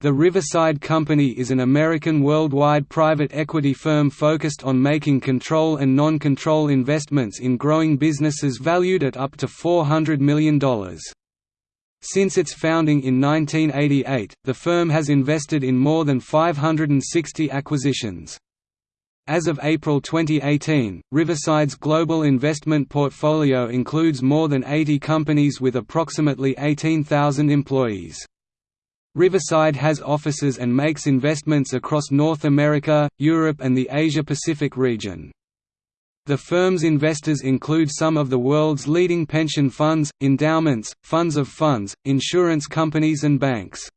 The Riverside Company is an American worldwide private equity firm focused on making control and non-control investments in growing businesses valued at up to $400 million. Since its founding in 1988, the firm has invested in more than 560 acquisitions. As of April 2018, Riverside's global investment portfolio includes more than 80 companies with approximately 18,000 employees. Riverside has offices and makes investments across North America, Europe and the Asia-Pacific region. The firm's investors include some of the world's leading pension funds, endowments, funds of funds, insurance companies and banks.